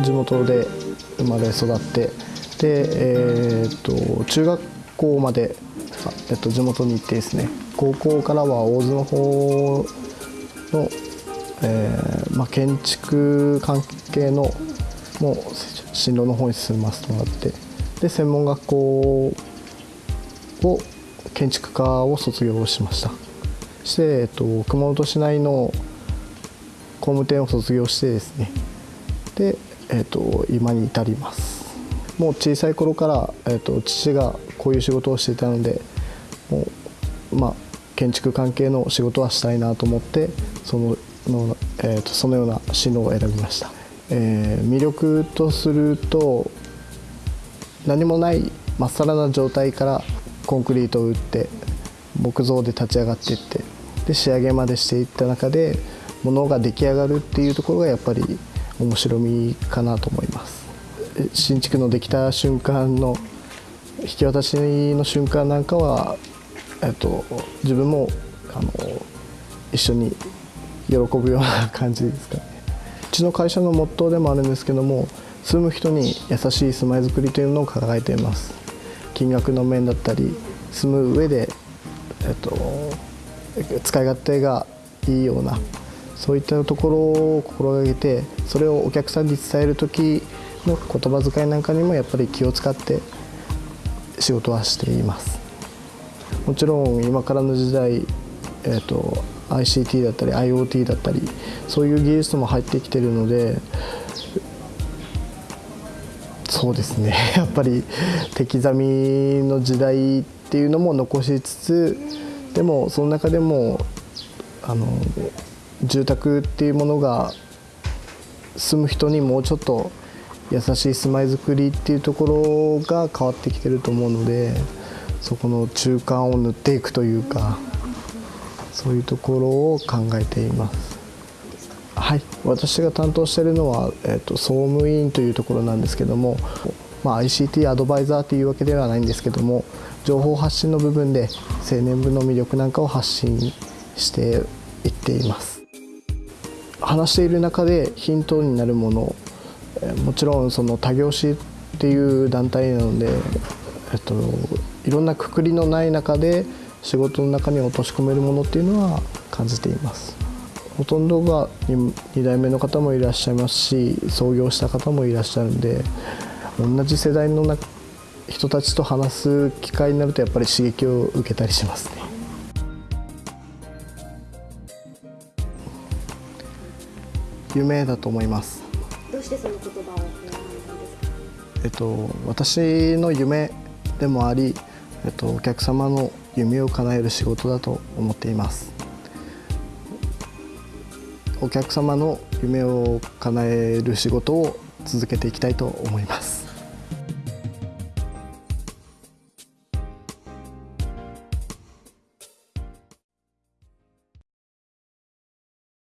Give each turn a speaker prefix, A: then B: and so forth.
A: 地元で生まれ育ってで、えー、と中学校まで、えっと、地元に行ってですね高校からは大津の方の、えーまあ、建築関係のもう進路の方に進ませてもらってで専門学校を建築科を卒業しました。そして、えっと、熊本市内の工務店を卒業してですね。で、えっと、今に至ります。もう小さい頃から、えっと、父がこういう仕事をしていたのでもう、まあ、建築関係の仕事はしたいなと思ってそのの、えーと、そのような進路を選びました、えー、魅力とすると何もないまっさらな状態からコンクリートを打って木造で立ち上がっていってで仕上げまでしていった中でものが出来上がるっていうところがやっぱり面白みかなと思います。新築のできた瞬間の引き渡しの瞬間なんかは、えっと、自分もあの一緒に喜ぶような感じですかね。うちの会社のモットーでもあるんですけども住む人に優しい住まいづくりというのを掲げています。金額の面だったり住む上で、えっと、使い勝手がいいようなそういったところを心がけてそれをお客さんに伝える時の言葉遣いなんかにもやっぱり気を使って仕事はしています。もちろん今からの時代、えーと、ICT だったり IoT だったりそういう技術も入ってきてるのでそうですね。やっぱり手刻みの時代っていうのも残しつつでもその中でもあの住宅っていうものが住む人にもうちょっと優しい住まいづくりっていうところが変わってきてると思うのでそこの中間を塗っていくというかそういうところを考えています。はい、私が担当しているのは、えーと、総務委員というところなんですけども、まあ、ICT アドバイザーというわけではないんですけども情報発信の部分で青年部の魅力なんかを発信していっています話している中でヒントになるものもちろんその他業種っていう団体なので、えっと、いろんなくくりのない中で仕事の中に落とし込めるものっていうのは感じています。ほとんどが 2, 2代目の方もいらっしゃいますし創業した方もいらっしゃるんで同じ世代の人たちと話す機会になるとやっぱり刺激を受けたりしますね。夢だと思います
B: どうしてその言葉を選んだんですか？
A: えっと私の夢でもあり、えっとお客様の夢を叶える仕事だと思っています。お客様の夢を叶える仕事を続けていきたいと思います。